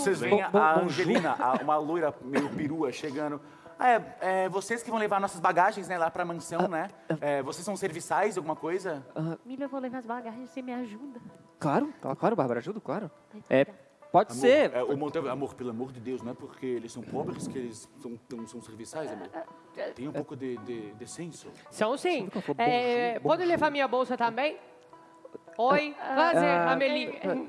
vocês veem a Angelina, a- uma loira meio perua, chegando. Ah, é, é, vocês que vão levar nossas bagagens né, lá pra mansão, né? Ah, ah. É, vocês são serviçais, alguma coisa? Milha, eu vou levar as bagagens, você me ajuda. Claro, claro, Bárbara, ajudo, claro. É, pode Amor, ser. é, o amor, pelo amor de Deus, não é porque eles são pobres que eles são, são serviçais, amor. Tem um pouco de, de, de senso. São sim. É, eh, pode levar minha bolsa também? Oi, prazer, Ah, Amelie. Eh, eh.